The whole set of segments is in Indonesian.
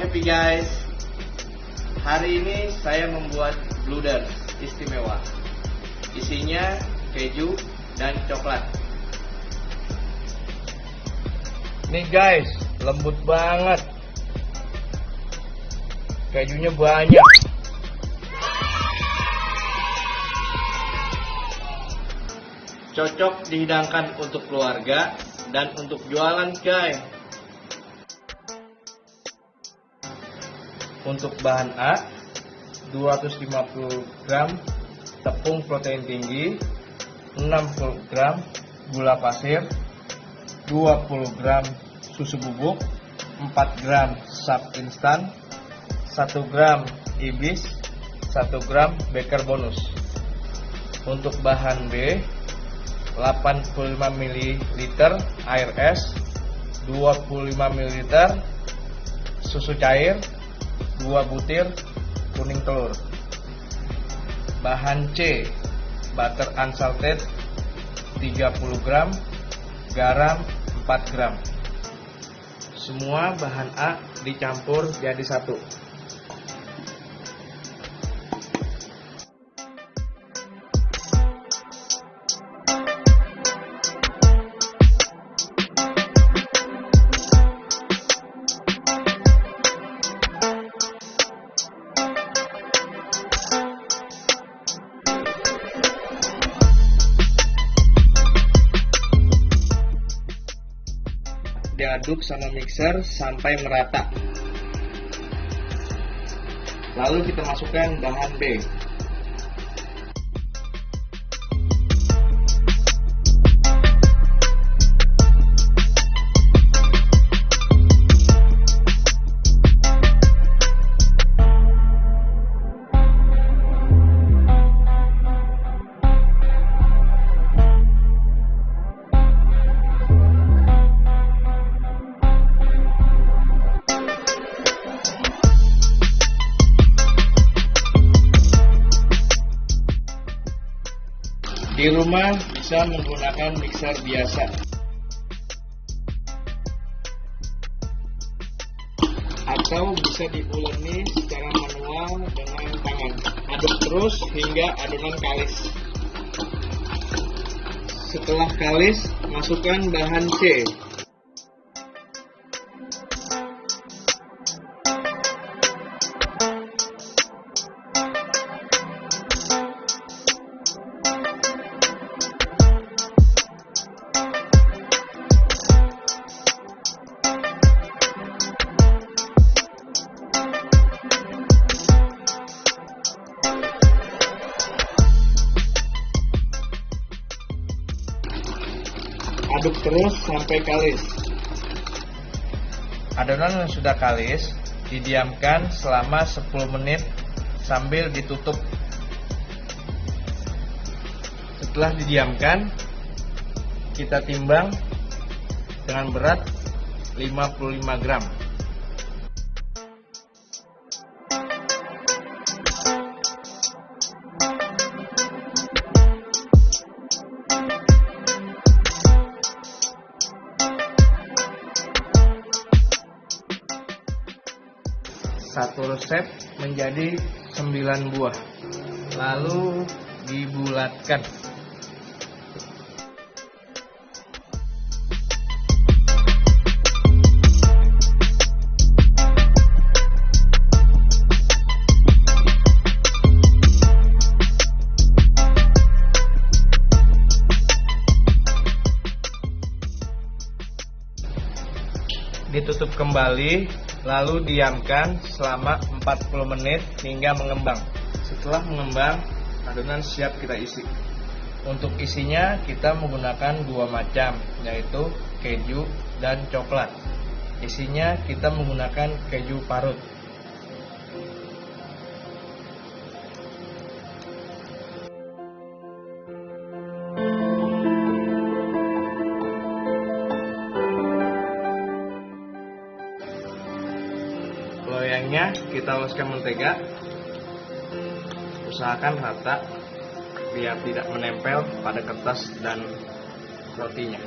happy guys. Hari ini saya membuat bluder istimewa. Isinya keju dan coklat. Nih guys, lembut banget. Kejunya banyak. Cocok dihidangkan untuk keluarga dan untuk jualan guys Untuk bahan A 250 gram tepung protein tinggi 60 gram gula pasir 20 gram susu bubuk 4 gram sap instan 1 gram ibis 1 gram baker bonus. Untuk bahan B 85 ml air es 25 ml susu cair 2 butir kuning telur. Bahan C butter unsalted 30 gram garam 4 gram. Semua bahan A dicampur jadi satu diaduk sama mixer sampai merata. Lalu kita masukkan bahan B rumah bisa menggunakan mixer biasa. Atau bisa diuleni secara manual dengan tangan. Aduk terus hingga adonan kalis. Setelah kalis, masukkan bahan C. sampai kalis. Adonan yang sudah kalis didiamkan selama 10 menit sambil ditutup. Setelah didiamkan, kita timbang dengan berat 55 gram. Menjadi 9 buah. Lalu dibulatkan. Ditutup kembali lalu diamkan selama 40 menit hingga mengembang. Setelah mengembang adonan siap kita isi. Untuk isinya kita menggunakan dua macam yaitu keju dan coklat. Isinya kita menggunakan keju parut kita oleskan mentega usahakan rata biar tidak menempel pada kertas dan rotinya.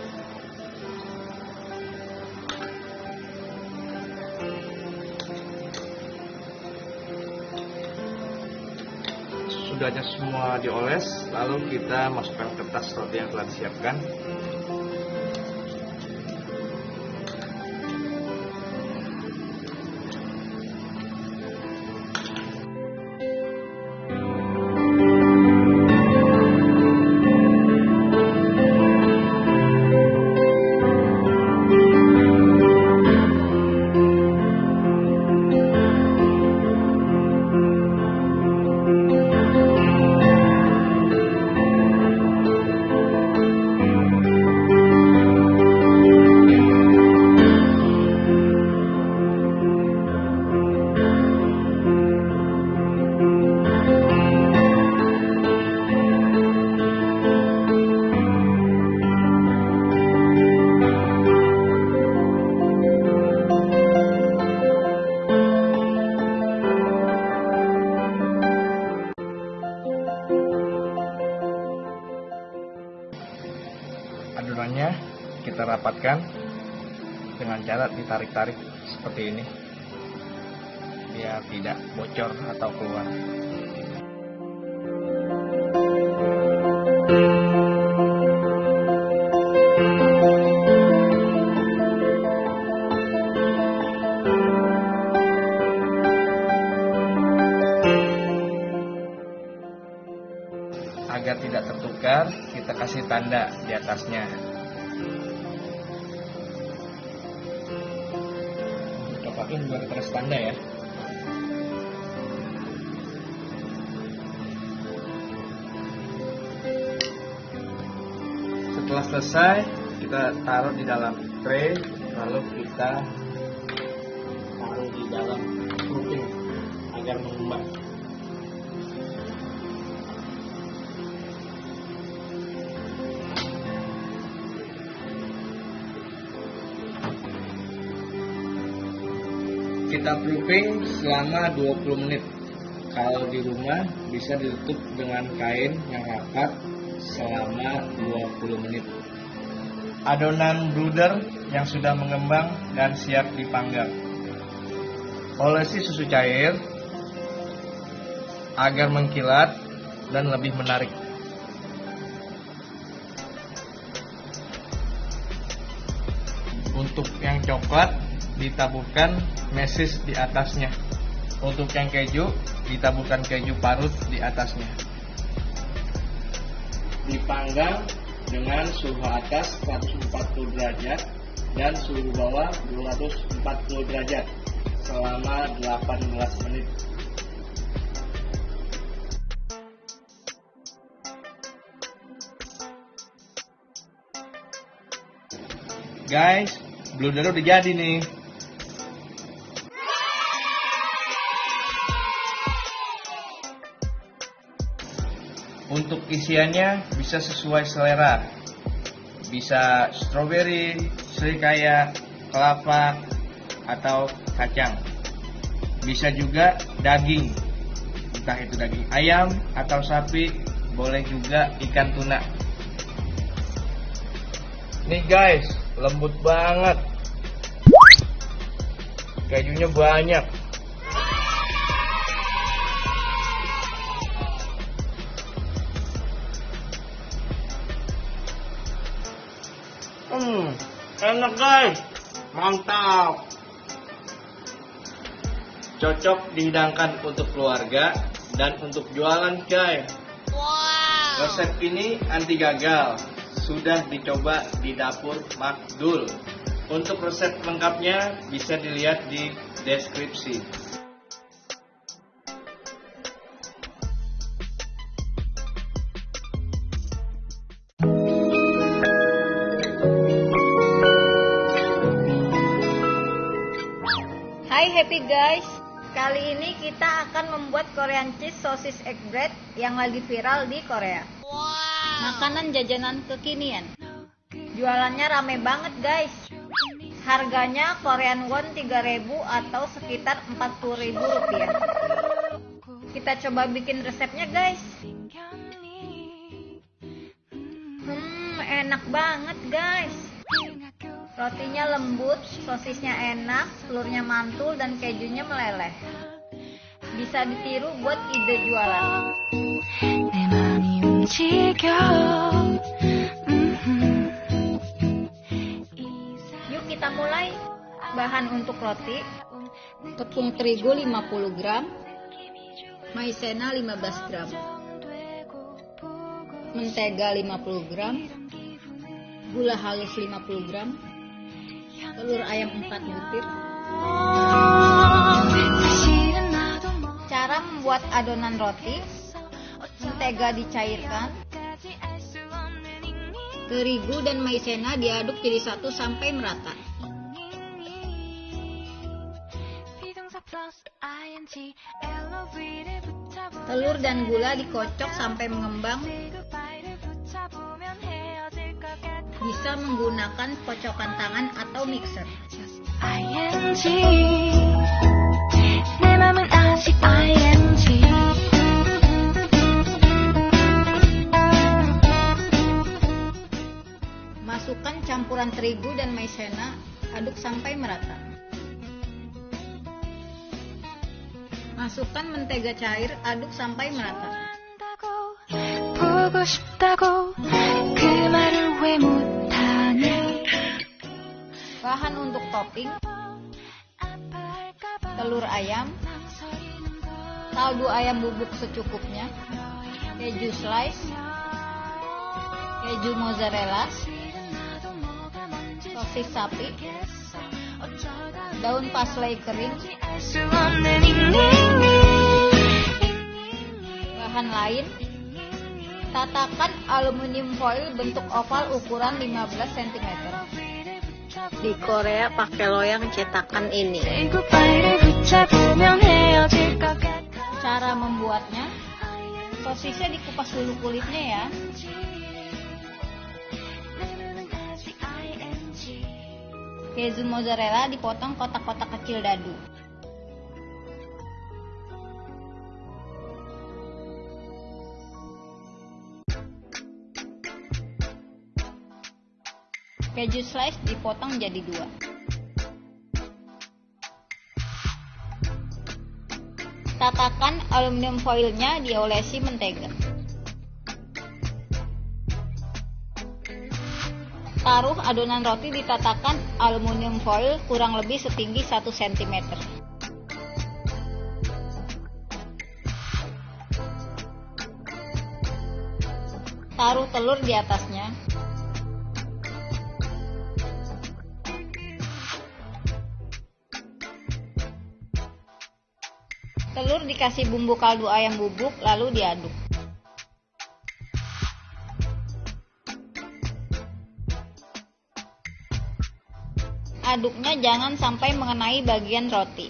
Sudahnya semua dioles lalu kita masukkan kertas roti yang telah disiapkan. Ditarik-tarik seperti ini. Biar tidak bocor atau keluar selesai kita taruh di dalam tray lalu kita taruh di dalam proofing agar mengembang. Kita proofing selama 20 menit. Kalau di rumah bisa ditutup dengan kain yang rapat selama 20 menit adonan bruder yang sudah mengembang dan siap dipanggang olesi susu cair agar mengkilat dan lebih menarik untuk yang coklat ditaburkan mesis di atasnya. Untuk yang keju, ditaburkan keju parut di atasnya. Dipanggang dengan suhu atas 140 derajat dan suhu bawah 240 derajat selama 18 menit. Guys, blunder udah jadi nih. Untuk isiannya bisa sesuai selera. Bisa strawberry, serikaya, kelapa, atau kacang. Bisa juga daging. Entah itu daging ayam atau sapi, boleh juga ikan tuna. Nih guys, lembut banget. Kejunya banyak. Enak guys. Mantap. Cocok dihidangkan untuk keluarga dan untuk jualan guys. Wow. Resep ini anti gagal. Sudah dicoba di dapur Makdul. Untuk resep lengkapnya bisa dilihat di deskripsi. Guys. Kali ini kita akan membuat Korean cheese sosis egg bread yang lagi viral di Korea. Makanan jajanan kekinian. Jualannya rame banget guys. Harganya Korean won 3000 atau sekitar 40.000 rupiah. Kita coba bikin resepnya guys. Hmm, enak banget guys. Rotinya lembut, sosisnya enak, telurnya mantul, dan kejunya meleleh. Bisa ditiru buat ide jualan. Yuk kita mulai. Bahan untuk roti, tepung terigu 50 gram, maizena 15 gram, mentega 50 gram, gula halus 50 gram, telur ayam 4 butir. Cara membuat adonan roti, mentega dicairkan, terigu dan maizena diaduk jadi satu sampai merata. Telur dan gula dikocok sampai mengembang. Bisa menggunakan kocokan tangan atau mixer. Masukkan campuran terigu dan maizena, aduk sampai merata. Masukkan mentega cair, aduk sampai merata. Bahan untuk topping. Telur ayam, kaldu ayam bubuk secukupnya, keju slice, keju mozzarella, sosis sapi, daun parsley kering, bahan lain, tatakan aluminium foil bentuk oval ukuran 15 cm. Di Korea pakai loyang cetakan ini. Cara membuatnya, sosisnya dikupas dulu kulitnya ya. Keju mozzarella dipotong kotak-kotak kecil dadu. Keju slice dipotong jadi dua. Tatakan aluminium foilnya diolesi mentega. Taruh adonan roti ditatakan aluminium foil kurang lebih setinggi 1 cm. Taruh telur di atasnya. Dikasih bumbu kaldu ayam bubuk lalu diaduk. Aduknya jangan sampai mengenai bagian roti.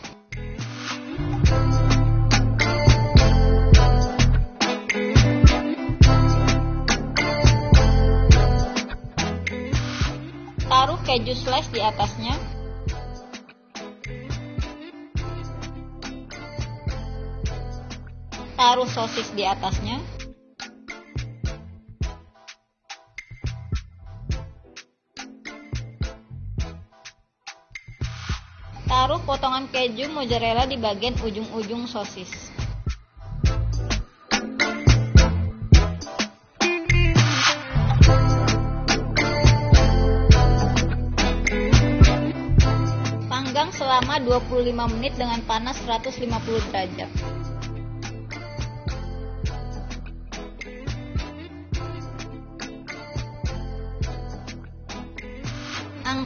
Taruh keju slice di atasnya. Taruh sosis di atasnya. Taruh potongan keju mozzarella di bagian ujung-ujung sosis. Panggang selama 25 menit dengan panas 150 derajat.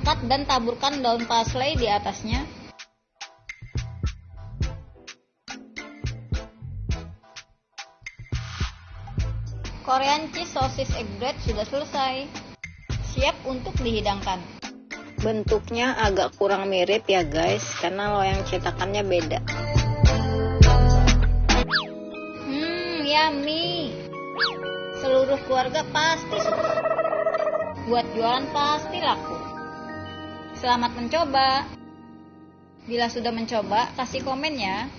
Dan taburkan daun parsley di atasnya. Korean cheese sosis egg bread sudah selesai. Siap untuk dihidangkan. Bentuknya agak kurang mirip ya guys, karena loyang cetakannya beda. Hmm, yummy. Seluruh keluarga pasti suka. Buat jualan pasti laku. Selamat mencoba. Bila sudah mencoba, kasih komen ya.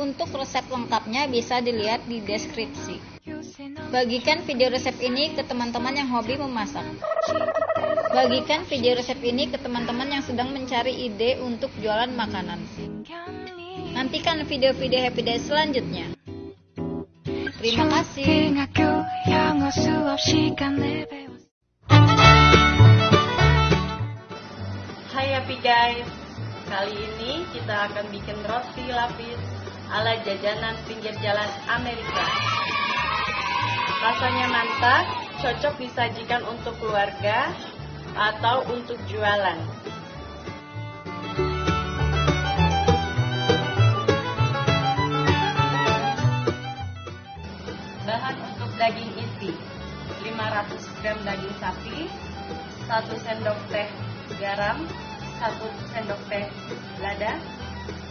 Untuk resep lengkapnya bisa dilihat di deskripsi. Bagikan video resep ini ke teman-teman yang hobi memasak. Bagikan video resep ini ke teman-teman yang sedang mencari ide untuk jualan makanan. Nantikan video-video Happy Day selanjutnya. Terima kasih. Hai Happy guys, kali ini kita akan bikin roti lapis ala jajanan pinggir jalan Amerika. Rasanya mantap, cocok disajikan untuk keluarga atau untuk jualan. Bahan untuk daging isi 500 gram daging sapi 1 sendok teh garam 1 sendok teh lada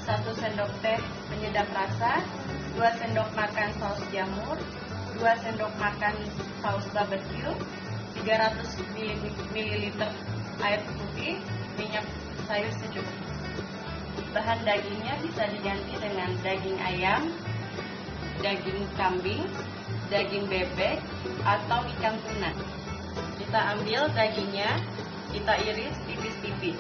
1 sendok teh penyedap rasa 2 sendok makan saus jamur 2 sendok makan saus barbecue 300 ml air putih minyak sayur secukupnya bahan dagingnya bisa diganti dengan daging ayam daging kambing daging bebek atau ikan tuna. Kita ambil dagingnya, kita iris tipis-tipis.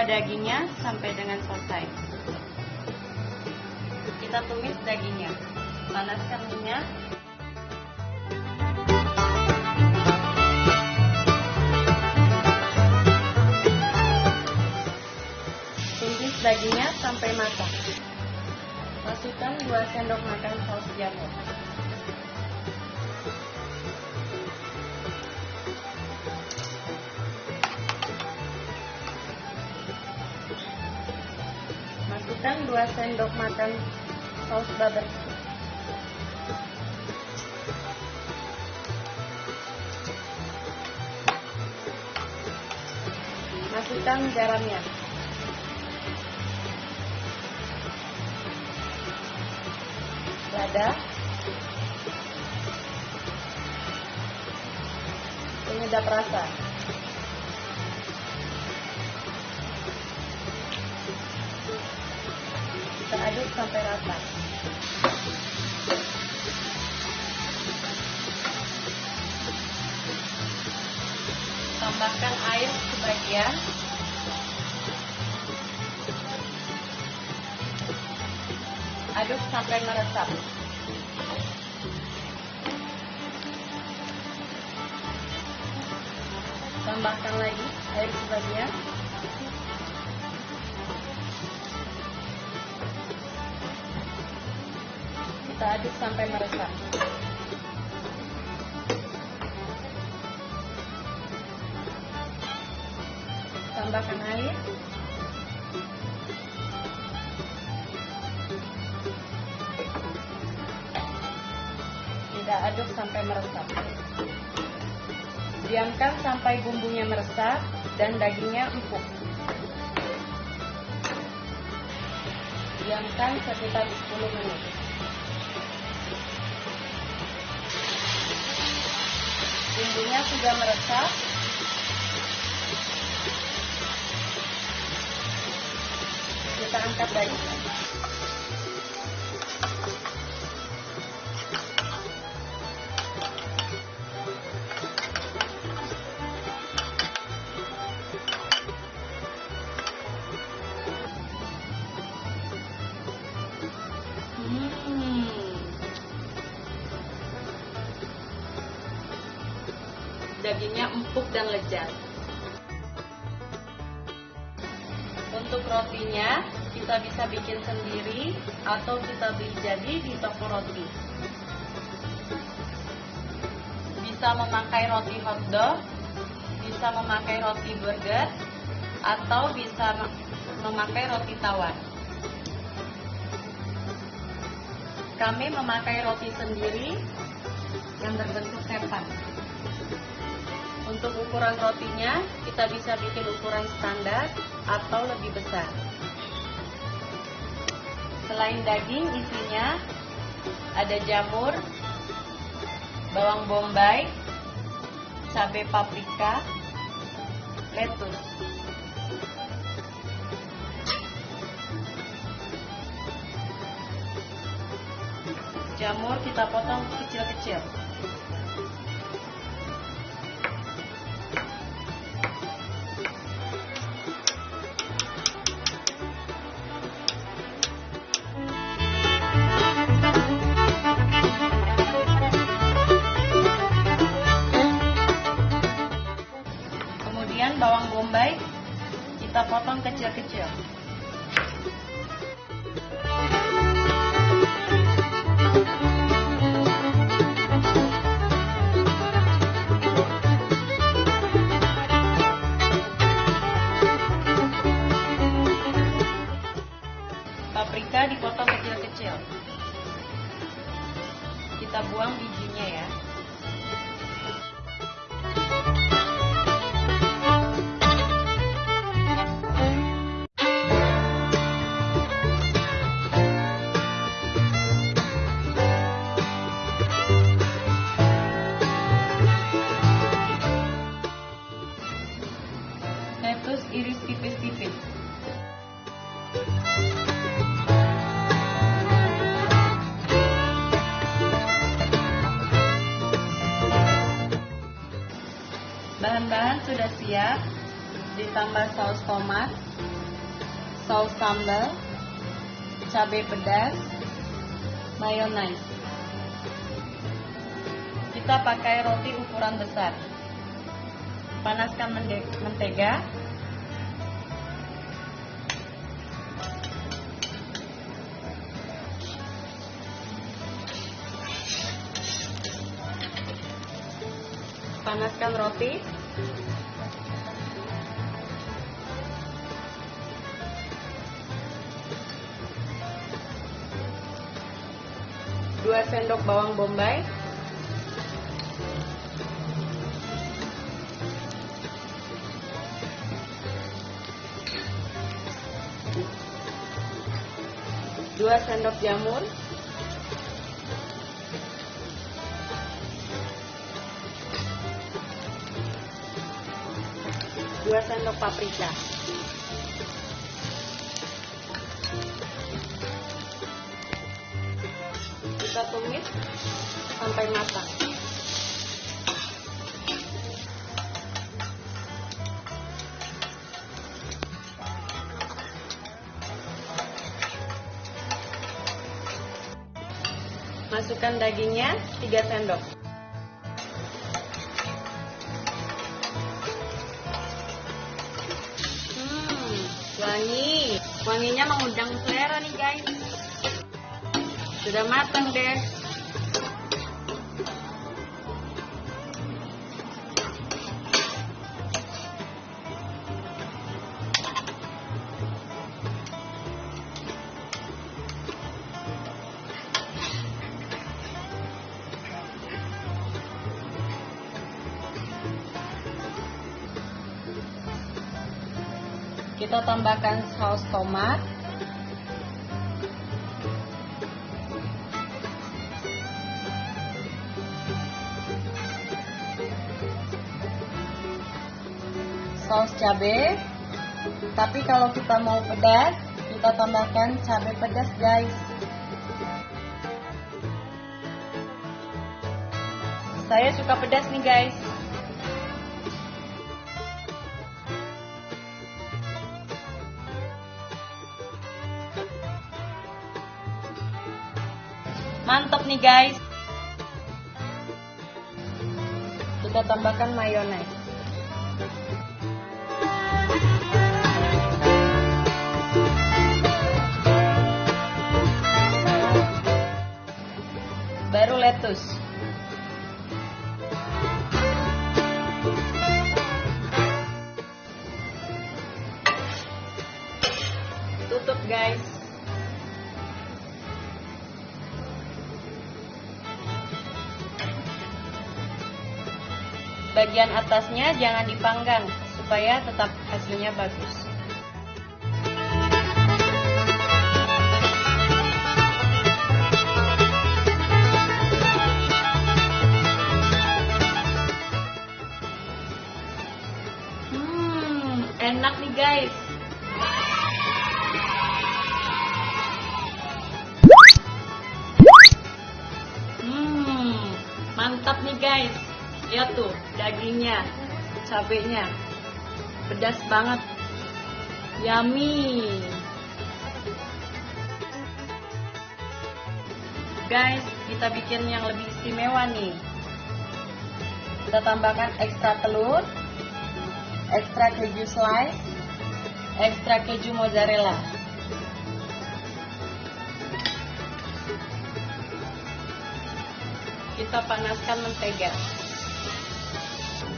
Semua dagingnya sampai dengan selesai. Kita tumis dagingnya. Panaskan minyak dagingnya sampai matang. Masukkan 2 sendok makan saus jamur. Masukkan 2 sendok makan saus barbecue. Masukkan garamnya. lada penyedap rasa sampai rata tambahkan air sebagian aduk sampai meresap. Tambahkan lagi air sebagian. Kita aduk sampai meresap. Tambahkan air. Kita aduk sampai meresap. Diamkan sampai bumbunya meresap dan dagingnya empuk. Diamkan sekitar 10 menit. Sudah meresap. Kita angkat dagingnya. Atau kita beli jadi di toko roti. Bisa memakai roti hotdog, bisa memakai roti burger, atau bisa memakai roti tawar. Kami memakai roti sendiri yang berbentuk sepan. Untuk ukuran rotinya, kita bisa bikin ukuran standar atau lebih besar. Selain daging, isinya ada jamur, bawang bombay, cabai paprika, lettuce. Jamur kita potong kecil-kecil. Panaskan roti. Dua sendok bawang bombay. Dua sendok jamur. Sendok paprika. Kita tumis sampai matang. Masukkan dagingnya 3 sendok. Matang deh. Kita tambahkan saus tomat. Cabai. Tapi kalau kita mau pedas, kita tambahkan cabai pedas, guys. Saya suka pedas nih, guys. Mantap nih guys. Kita tambahkan mayonaise. Tutup guys. Bagian atasnya jangan dipanggang supaya tetap hasilnya bagus. Cabenya, pedas banget, yummy. Guys, kita bikin yang lebih istimewa nih. Kita tambahkan ekstra telur, ekstra keju slice, ekstra keju mozzarella. Kita panaskan mentega.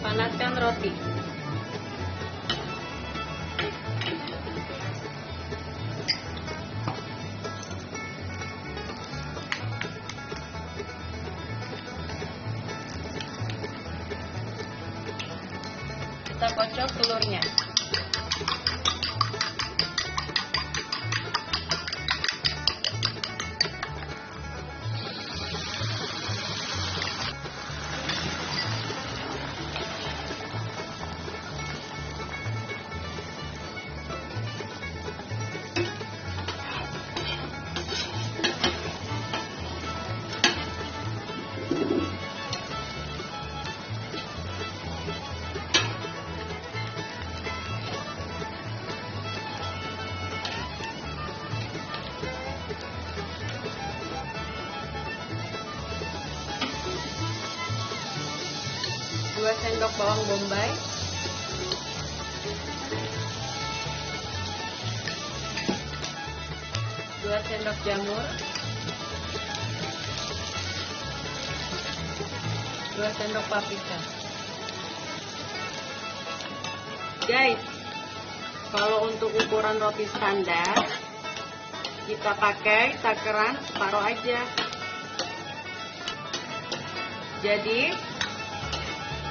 Panaskan roti. Kita kocok telurnya. Pakai takaran separuh aja. Jadi,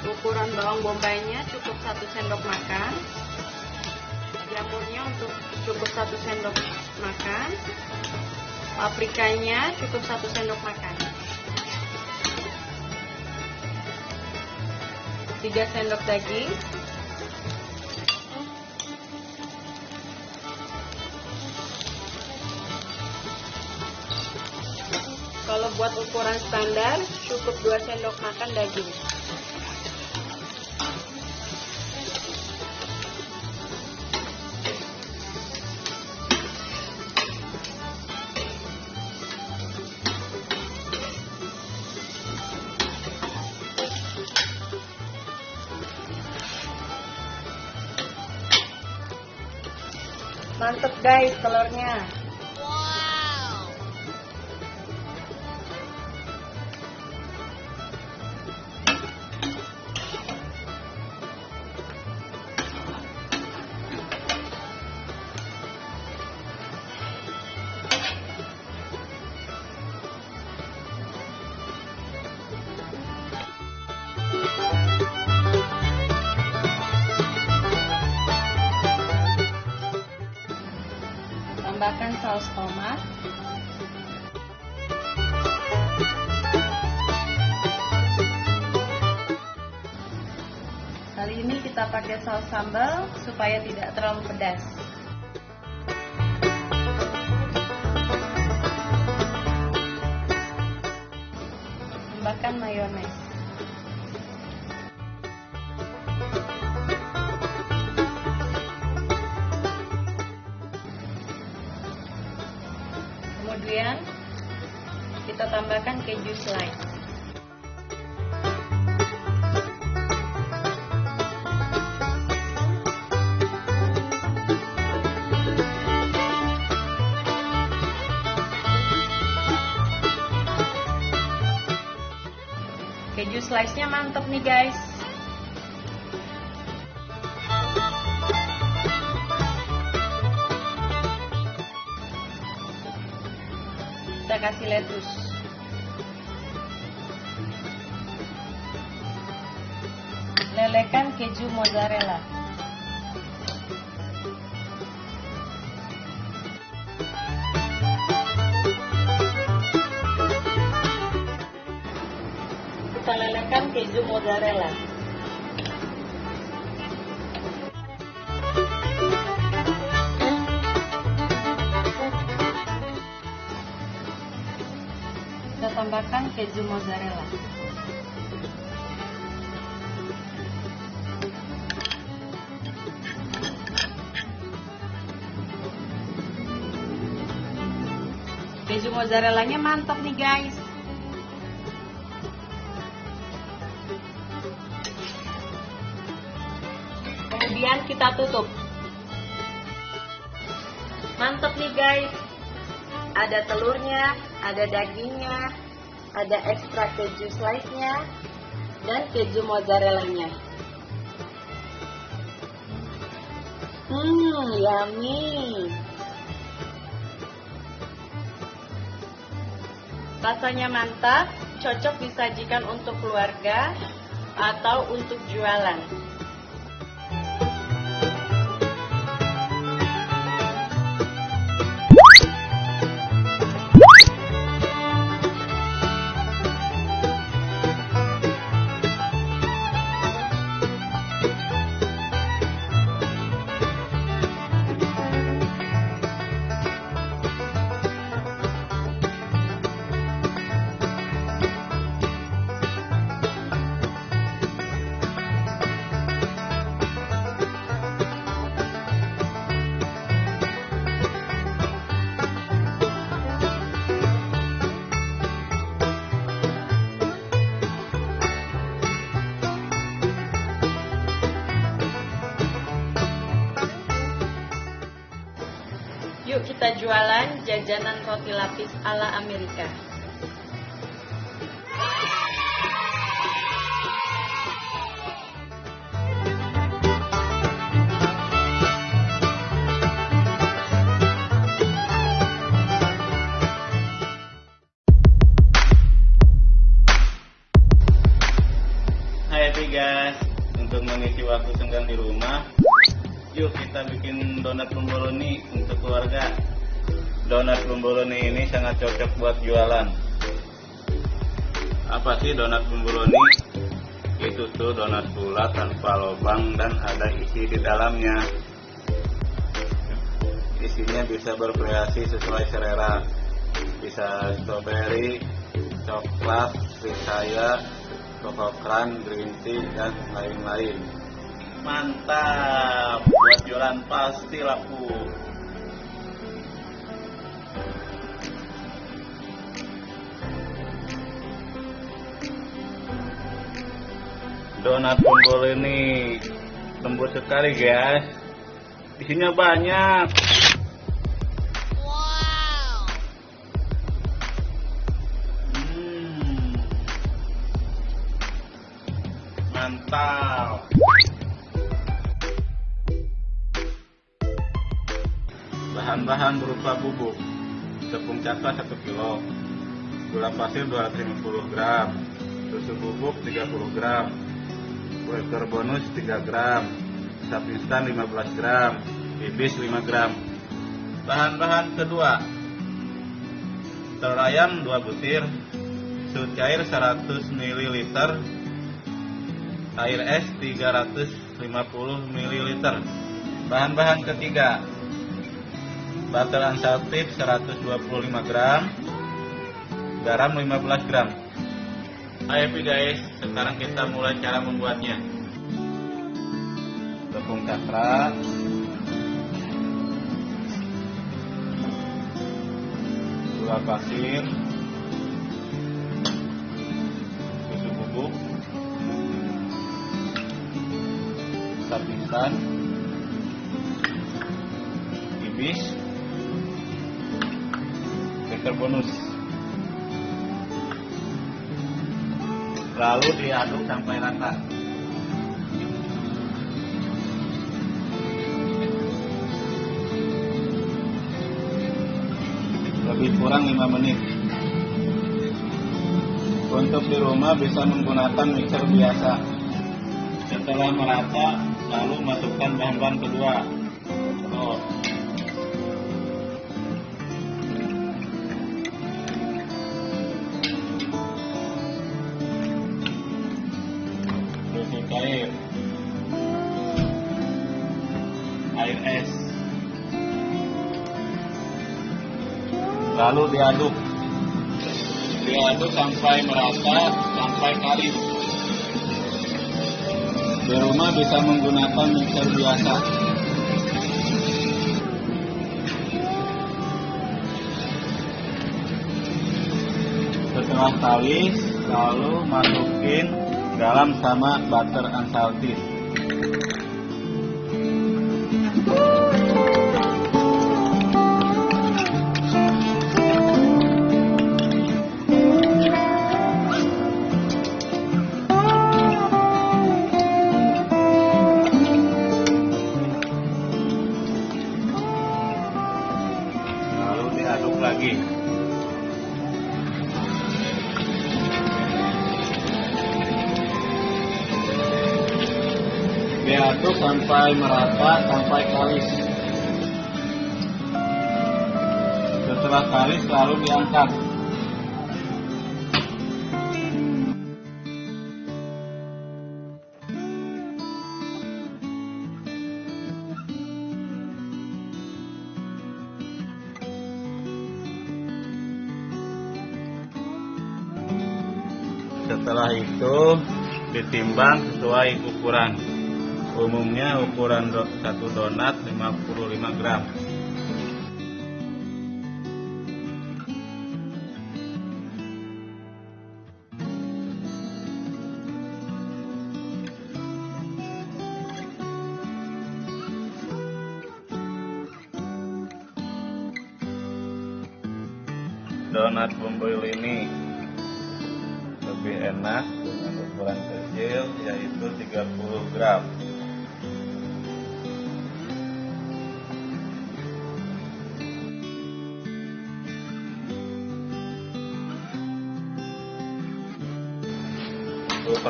ukuran bawang bombaynya cukup satu sendok makan. Jamurnya untuk cukup satu sendok makan. Paprikanya cukup satu sendok makan. Tiga sendok daging buat ukuran standar cukup dua sendok makan daging Mantep guys telurnya. Supaya tidak terlalu pedas. Lelekan keju mozzarella. Kita lelekan keju mozzarella. Kita tambahkan keju mozzarella. Mozzarellanya mantap nih guys. Kemudian kita tutup. Mantap nih guys. Ada telurnya, ada dagingnya, ada ekstra keju slice-nya, dan keju mozzarella-nya. Hmm, yummy. Rasanya mantap, cocok disajikan untuk keluarga atau untuk jualan. Jualan jajanan roti lapis ala Amerika. Cocok buat jualan. Apa sih donat bomboloni? Itu tuh donat bulat tanpa lubang dan ada isi di dalamnya. Isinya bisa bervariasi sesuai selera. Bisa strawberry, coklat, saya, kokokran, green tea, dan lain-lain. Mantap, buat jualan pasti laku. Donat bombol ini lembut sekali guys. Isinya banyak. Hmm. Mantap. Bahan-bahan berupa bubuk tepung cakra 1 kilo, gula pasir 250 gram, susu bubuk 30 gram, kue bonus 3 gram, sapi instan 15 gram, bibis 5 gram. Bahan-bahan kedua, telur ayam 2 butir, susu cair 100 ml, air es 350 ml. Bahan-bahan ketiga, butter unsalted 125 gram, garam 15 gram. Ayo Pi, guys, sekarang kita mulai cara membuatnya. Tepung cakra, gula pasir, susu bubuk, tapisan, ibis, beker bonus. Lalu diaduk sampai rata. Lebih kurang 5 menit. Untuk di rumah bisa menggunakan mixer biasa. Setelah merata, lalu masukkan bahan-bahan kedua. Lalu diaduk. Diaduk sampai merata sampai kalis di rumah bisa menggunakan mixer biasa. Setelah kalis lalu masukin garam sama butter unsalted sampai merata sampai kalis. Setelah kalis lalu diangkat. Setelah itu ditimbang sesuai ukuran umumnya ukuran satu donat 55 gram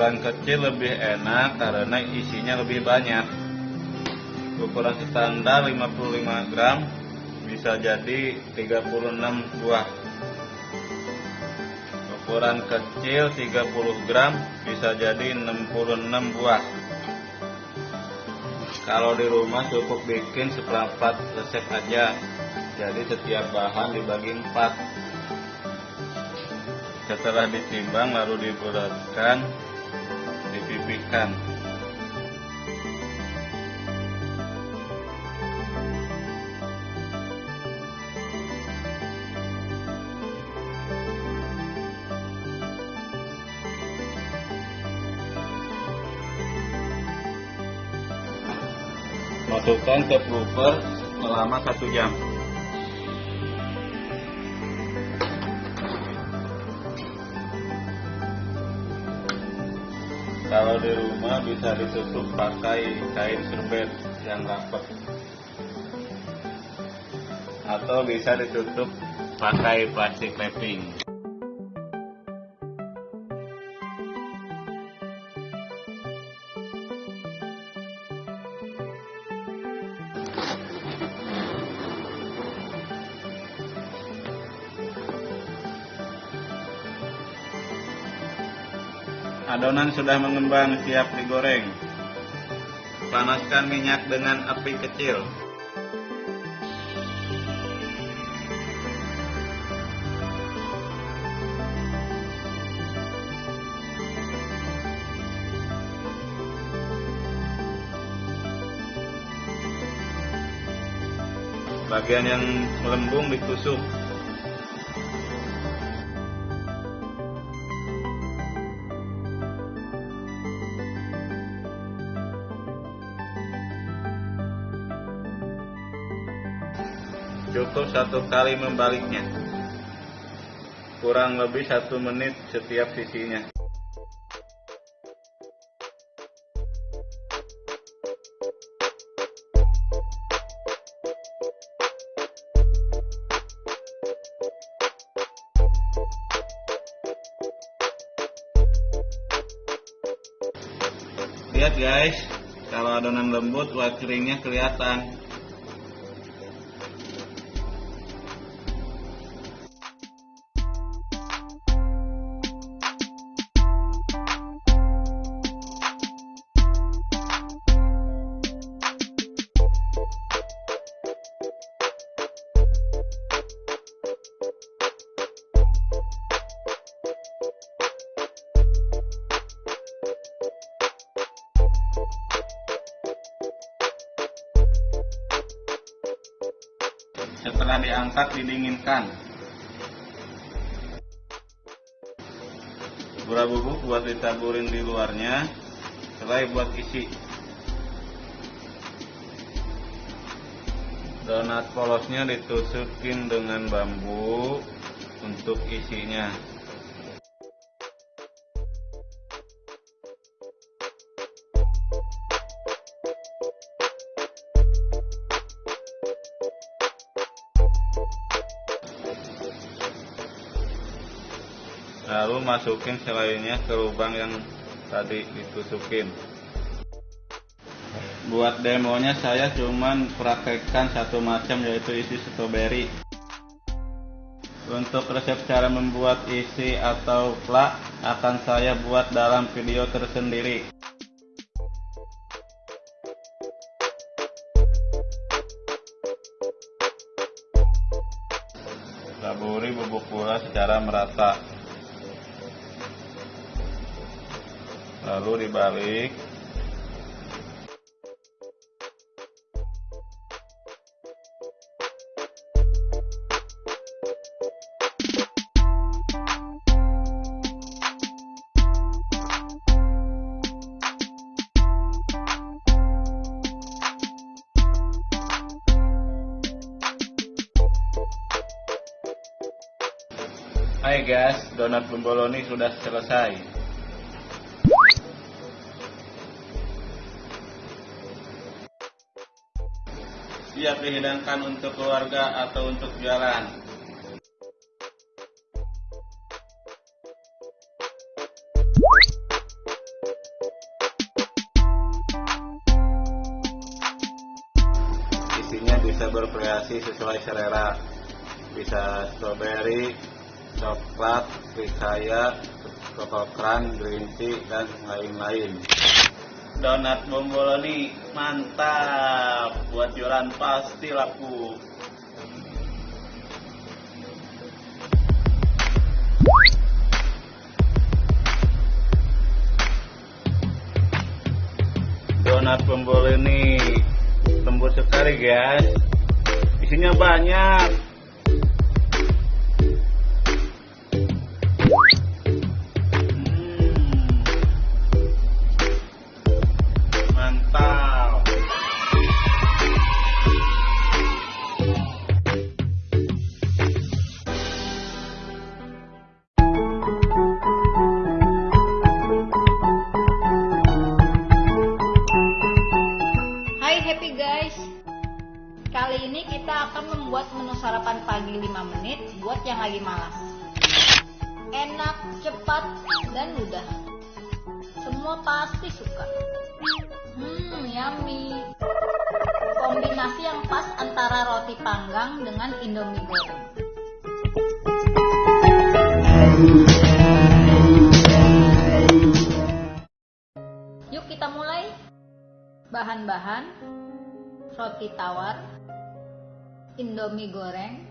ukuran kecil lebih enak karena isinya lebih banyak. Ukuran standar 55 gram bisa jadi 36 buah. Ukuran kecil 30 gram bisa jadi 66 buah. Kalau di rumah cukup bikin seperempat resep aja. Jadi setiap bahan dibagi empat. Setelah ditimbang lalu dibulatkan dipipihkan masukkan ke blooper selama satu jam kalau di rumah bisa ditutup pakai kain serbet yang rapat. Atau bisa ditutup pakai plastik wrapping Adonan sudah mengembang siap digoreng. Panaskan minyak dengan api kecil. Bagian yang melembung ditusuk satu kali membaliknya. Kurang lebih satu menit setiap sisinya. Lihat guys kalau adonan lembut white keringnya kelihatan ditusukin dengan bambu untuk isinya. Lalu masukin selainya ke lubang yang tadi ditusukin Buat demonya saya cuman praktekkan satu macam yaitu isi strawberry. Untuk resep cara membuat isi atau plak akan saya buat dalam video tersendiri. Taburi bubuk gula secara merata. Lalu dibalik. Guys, donat bomboloni sudah selesai. Siap dihidangkan untuk keluarga atau untuk jualan. Isinya bisa bervariasi sesuai selera. Bisa strawberry, coklat, ricaya, koko kran, green tea, dan lain-lain. Donat bomboloni mantap, buat jualan pasti laku. Donat bomboloni tembus sekali guys, isinya banyak. Yummy Kombinasi yang pas antara roti panggang dengan indomie goreng. Yuk kita mulai. Bahan-bahan Roti tawar Indomie goreng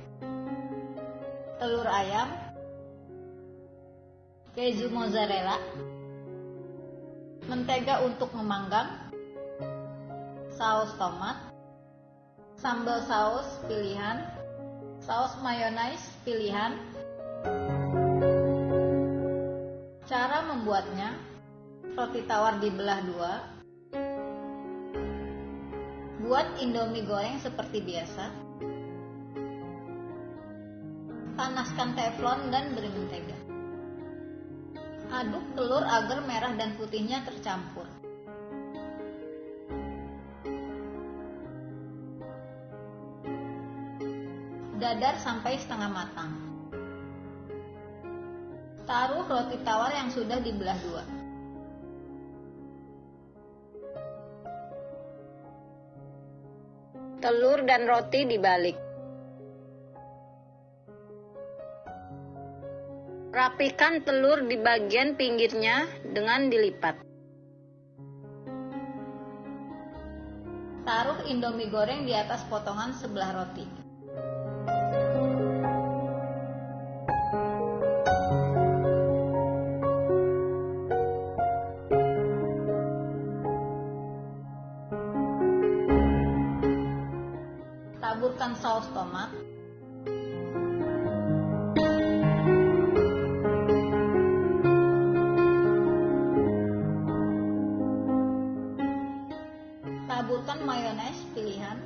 Telur ayam Keju mozzarella Mentega untuk memanggang Saus tomat Sambal saus pilihan Saus mayonnaise pilihan Cara membuatnya Roti tawar dibelah dua Buat indomie goreng seperti biasa. Panaskan teflon dan beri mentega. Aduk telur agar merah dan putihnya tercampur. Dadar sampai setengah matang. Taruh roti tawar yang sudah dibelah dua. Telur dan roti dibalik. Rapikan telur di bagian pinggirnya dengan dilipat. Taruh indomie goreng di atas potongan sebelah roti. Taburkan mayones pilihan.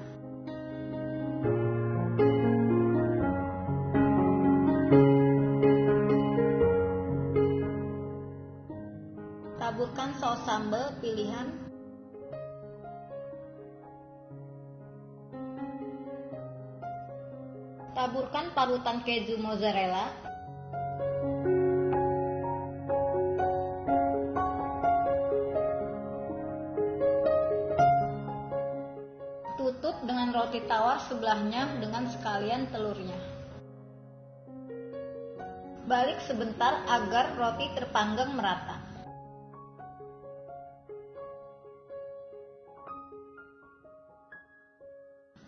Taburkan saus sambal pilihan. Taburkan parutan keju mozzarella. Sekalian telurnya. Balik sebentar agar roti terpanggang merata.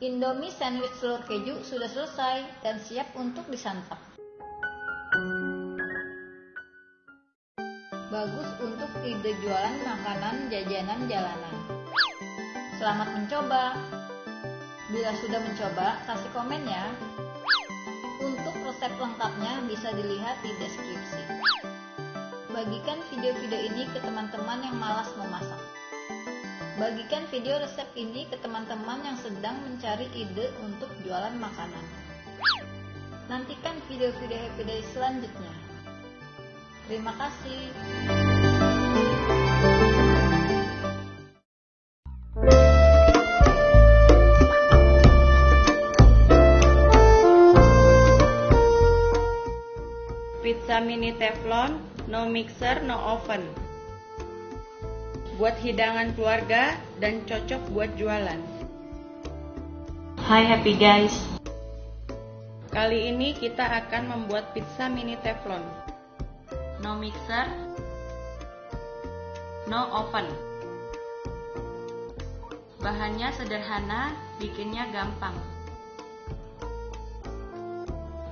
Indomie sandwich telur keju sudah selesai dan siap untuk disantap. Bagus untuk ide jualan makanan jajanan jalanan. Selamat mencoba. Bila sudah mencoba, kasih komen ya. Untuk resep lengkapnya bisa dilihat di deskripsi. Bagikan video-video ini ke teman-teman yang malas memasak. Bagikan video resep ini ke teman-teman yang sedang mencari ide untuk jualan makanan. Nantikan video-video Happy Day selanjutnya. Terima kasih. Mini teflon, no mixer, no oven. Buat hidangan keluarga dan cocok buat jualan. Hai happy guys. Kali ini kita akan membuat pizza mini teflon. No mixer, no oven. Bahannya sederhana, bikinnya gampang.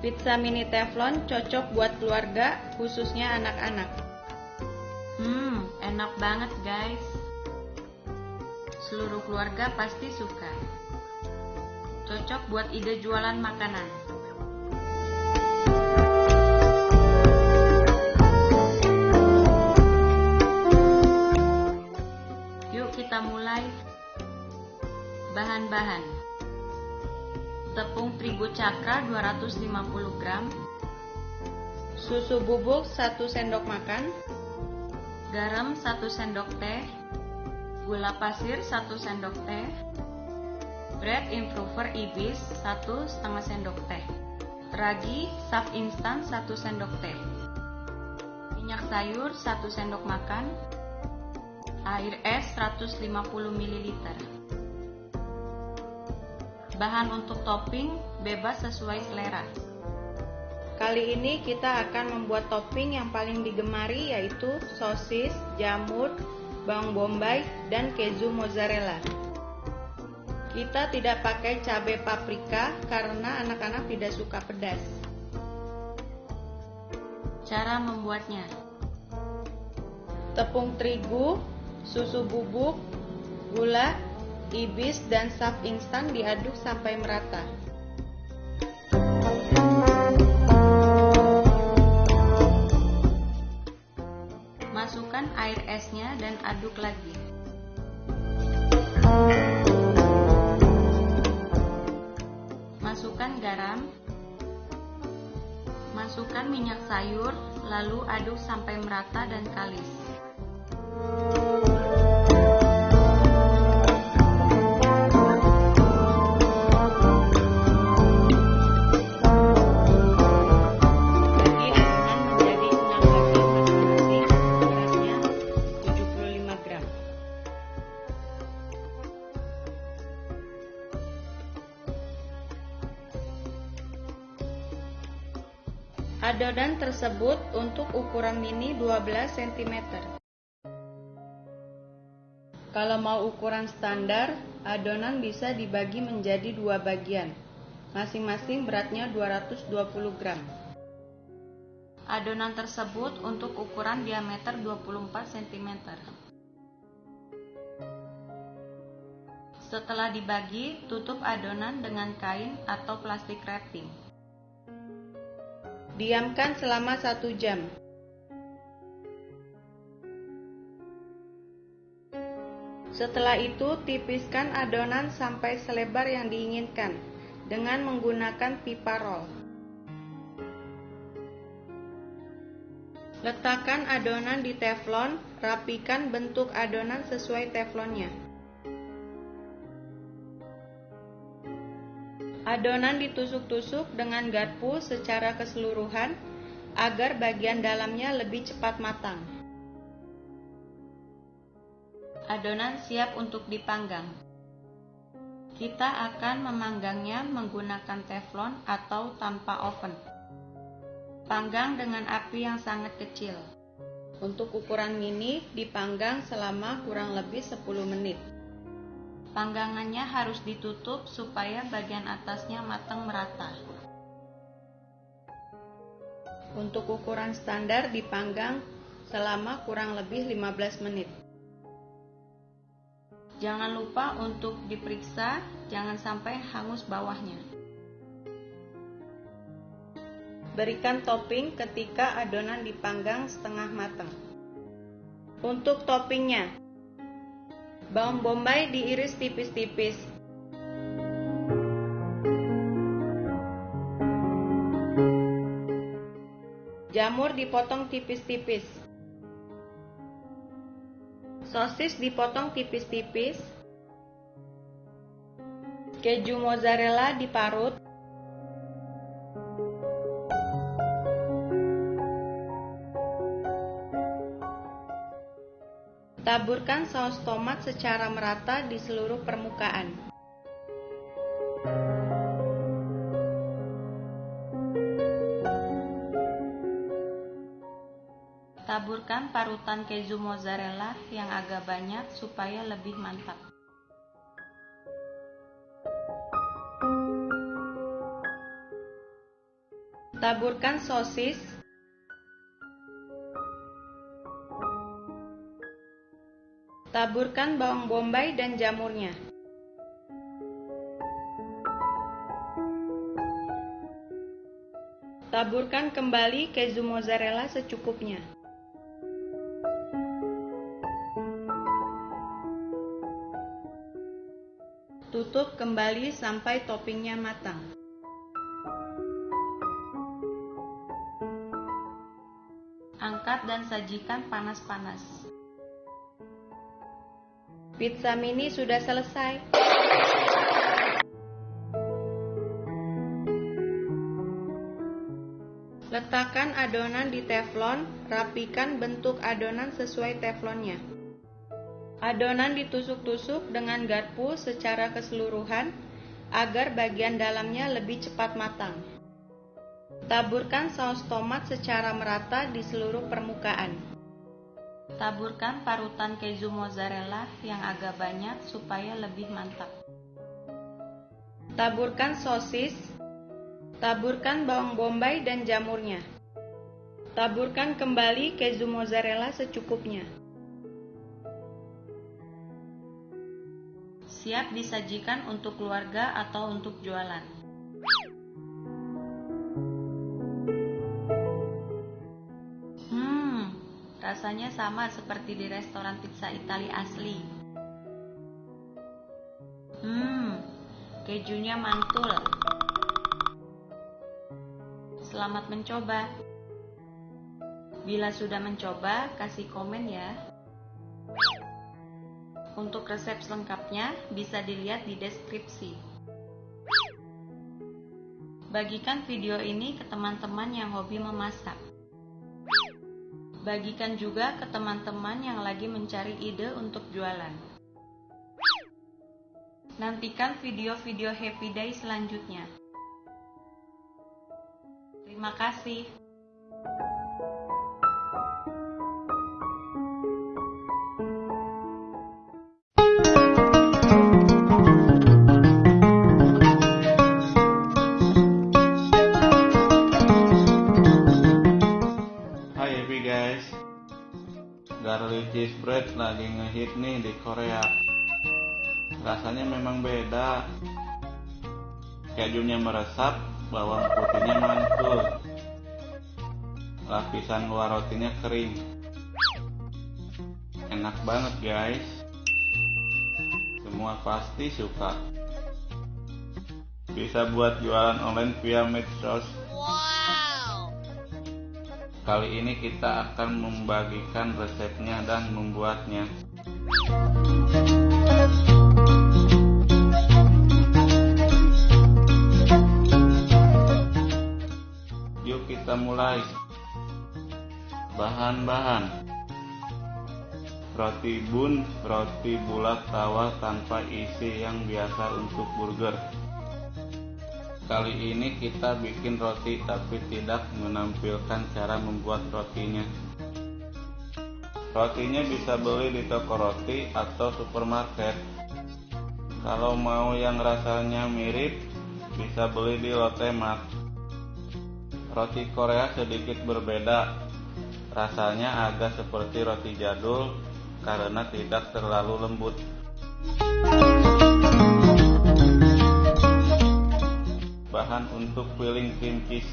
Pizza mini teflon cocok buat keluarga, khususnya anak-anak. Hmm, enak banget guys. Seluruh keluarga pasti suka. Cocok buat ide jualan makanan. Yuk kita mulai. Bahan-bahan tepung terigu cakra 250 gram, susu bubuk 1 sendok makan, garam 1 sendok teh, gula pasir 1 sendok teh, bread improver ibis 1 setengah sendok teh, ragi saf instan 1 sendok teh, minyak sayur 1 sendok makan, air es 150 ml. Bahan untuk topping bebas sesuai selera. Kali ini kita akan membuat topping yang paling digemari yaitu sosis, jamur, bawang bombay, dan keju mozzarella. Kita tidak pakai cabai paprika karena anak-anak tidak suka pedas. Cara membuatnya Tepung terigu, susu bubuk, gula, ibis dan saf instan diaduk sampai merata. Masukkan air esnya dan aduk lagi. Masukkan garam. Masukkan minyak sayur, lalu aduk sampai merata dan kalis. Tersebut untuk ukuran mini 12 cm. Kalau mau ukuran standar, adonan bisa dibagi menjadi dua bagian. Masing-masing beratnya 220 gram. Adonan tersebut untuk ukuran diameter 24 cm. Setelah dibagi, tutup adonan dengan kain atau plastik wrapping. Diamkan selama satu jam. Setelah itu, tipiskan adonan sampai selebar yang diinginkan dengan menggunakan pipa roll. Letakkan adonan di teflon, rapikan bentuk adonan sesuai teflonnya. Adonan ditusuk-tusuk dengan garpu secara keseluruhan agar bagian dalamnya lebih cepat matang. Adonan siap untuk dipanggang. Kita akan memanggangnya menggunakan teflon atau tanpa oven. Panggang dengan api yang sangat kecil. Untuk ukuran mini dipanggang selama kurang lebih 10 menit. Panggangannya harus ditutup supaya bagian atasnya matang merata. Untuk ukuran standar dipanggang selama kurang lebih 15 menit. Jangan lupa untuk diperiksa, jangan sampai hangus bawahnya. Berikan topping ketika adonan dipanggang setengah matang. Untuk toppingnya, bawang bombay diiris tipis-tipis. Jamur dipotong tipis-tipis. Sosis dipotong tipis-tipis. Keju mozzarella diparut. Taburkan saus tomat secara merata di seluruh permukaan. Taburkan parutan keju mozzarella yang agak banyak supaya lebih mantap. Taburkan sosis. Taburkan bawang bombay dan jamurnya. Taburkan kembali keju mozzarella secukupnya. Tutup kembali sampai toppingnya matang. Angkat dan sajikan panas-panas. Pizza mini sudah selesai. Letakkan adonan di teflon, rapikan bentuk adonan sesuai teflonnya. Adonan ditusuk-tusuk dengan garpu secara keseluruhan agar bagian dalamnya lebih cepat matang. Taburkan saus tomat secara merata di seluruh permukaan. Taburkan parutan keju mozzarella yang agak banyak supaya lebih mantap. Taburkan sosis. Taburkan bawang bombay dan jamurnya. Taburkan kembali keju mozzarella secukupnya. siap disajikan untuk keluarga atau untuk jualan. Rasanya sama seperti di restoran pizza Italia asli. Hmm, kejunya mantul. Selamat mencoba. Bila sudah mencoba, kasih komen ya. Untuk resep selengkapnya bisa dilihat di deskripsi. Bagikan video ini ke teman-teman yang hobi memasak. Bagikan juga ke teman-teman yang lagi mencari ide untuk jualan. Nantikan video-video Happy Day selanjutnya. Terima kasih. Cheese bread lagi ngehit nih di Korea. Rasanya memang beda. Kejunya meresap bawang putihnya mantul lapisan luar rotinya kering. Enak banget guys. Semua pasti suka. Bisa buat jualan online via medsos Kali ini kita akan membagikan resepnya dan membuatnya. Yuk kita mulai. Bahan-bahan roti bun, roti bulat tawar tanpa isi yang biasa untuk burger. Kali ini kita bikin roti tapi tidak menampilkan cara membuat rotinya. Rotinya bisa beli di toko roti atau supermarket. Kalau mau yang rasanya mirip, bisa beli di Lotte Mart. Roti Korea sedikit berbeda. Rasanya agak seperti roti jadul karena tidak terlalu lembut. Bahan untuk filling cream cheese.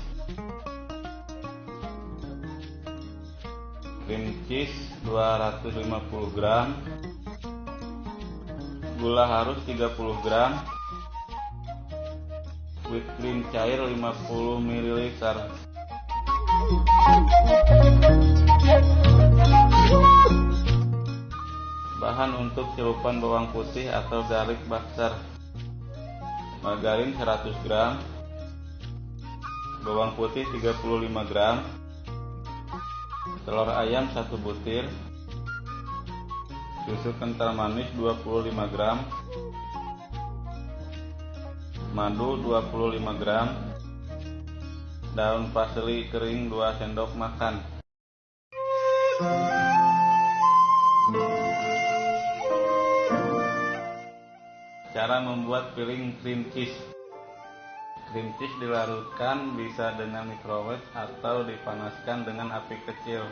Cream cheese 250 gram. Gula harus 30 gram. Whipped cream cair 50 ml Bahan untuk celupan bawang putih atau garlic butter. Margarin 100 gram Bawang putih 35 gram. Telur ayam 1 butir. Susu kental manis 25 gram. Madu 25 gram. Daun parsley kering 2 sendok makan. Cara membuat filling cream cheese Cream cheese dilarutkan bisa dengan microwave atau dipanaskan dengan api kecil.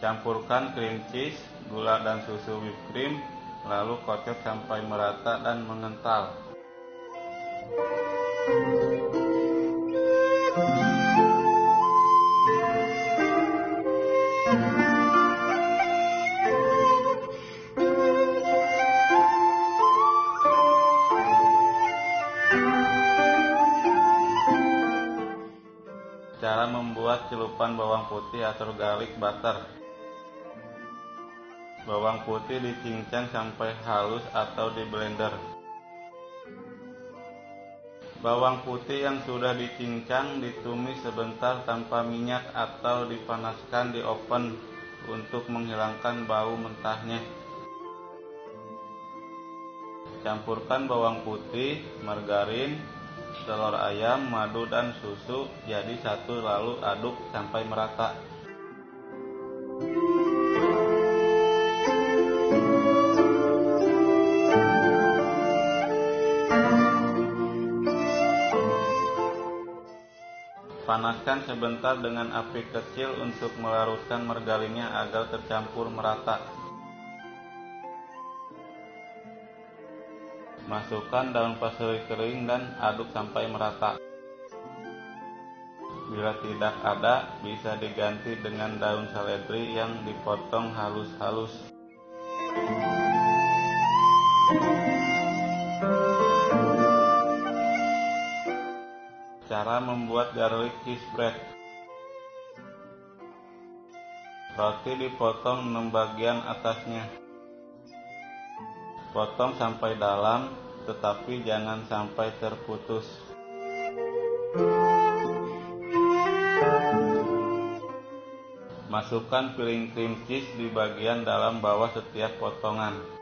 Campurkan cream cheese, gula dan susu whipped cream, lalu kocok sampai merata dan mengental. Celupan bawang putih atau garlic butter. Bawang putih dicincang sampai halus atau di blender. Bawang putih yang sudah dicincang ditumis sebentar tanpa minyak atau dipanaskan di oven untuk menghilangkan bau mentahnya. Campurkan bawang putih, margarin, telur ayam, madu dan susu jadi satu lalu aduk sampai merata. Panaskan sebentar dengan api kecil untuk melarutkan margarinnya agar tercampur merata. Masukkan daun parsley kering dan aduk sampai merata. Bila tidak ada, bisa diganti dengan daun seledri yang dipotong halus-halus. Cara membuat garlic cheese bread Roti dipotong 6 bagian atasnya Potong sampai dalam, tetapi jangan sampai terputus. Masukkan filling cream cheese di bagian dalam bawah setiap potongan.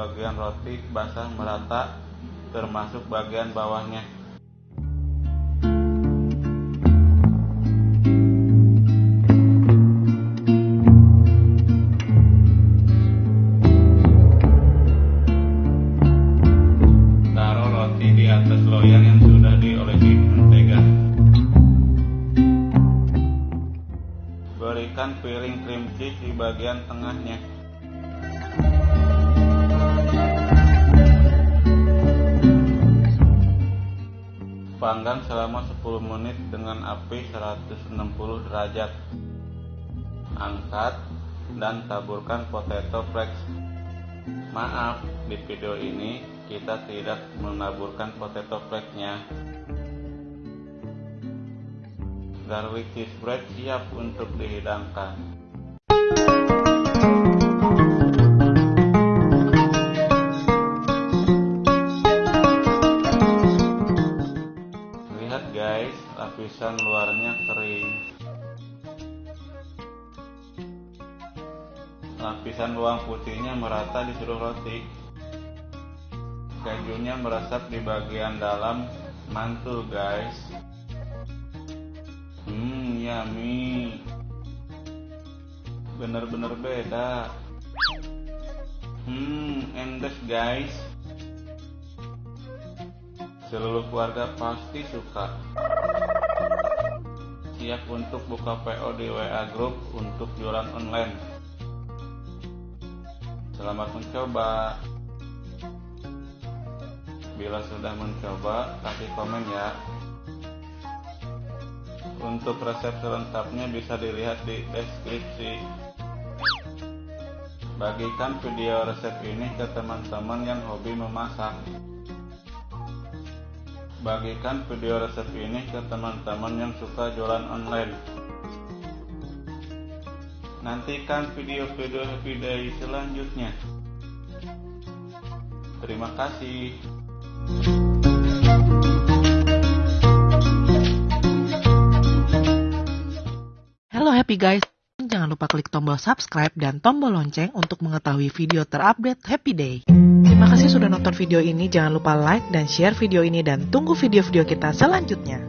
Bagian roti basah merata, termasuk bagian bawahnya. Dan taburkan potato flakes. Maaf, di video ini kita tidak menaburkan potato flakes-nya. Garlic cheese bread siap untuk dihidangkan. Lapisan luang putihnya merata di seluruh roti. Kejunya meresap di bagian dalam mantul guys. Hmm, yummy. Bener-bener beda. Hmm, endes guys. Seluruh keluarga pasti suka. Siap untuk buka PO di WA Group untuk jualan online. Selamat mencoba. Bila sudah mencoba, kasih komen ya. Untuk resep selengkapnya bisa dilihat di deskripsi. Bagikan video resep ini ke teman-teman yang hobi memasak. Bagikan video resep ini ke teman-teman yang suka jualan online. Nantikan video-video day selanjutnya. Terima kasih. Halo happy guys, jangan lupa klik tombol subscribe dan tombol lonceng untuk mengetahui video terupdate Happy Day. Terima kasih sudah nonton video ini, jangan lupa like dan share video ini dan tunggu video-video kita selanjutnya.